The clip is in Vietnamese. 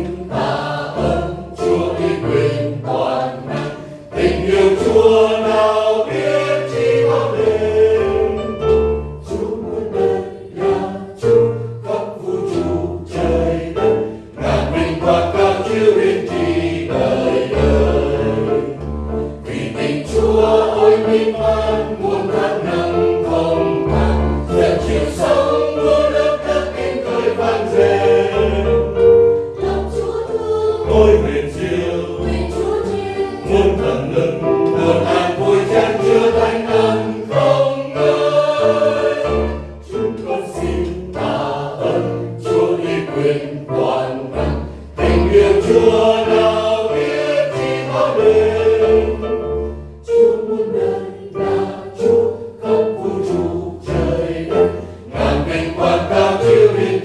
Senhor. tôi nguyện diệu muôn thần lực muôn an vui chan chưa thanh tâm không ngơi. Chúng con xin tạ ơn chúa đi quyền toàn năng. Tình yêu chúa nào biết chỉ có đêm chúa muôn đời là chúa khắp vũ trụ trời đất. Ngàn vinh quang cao chiếu hiển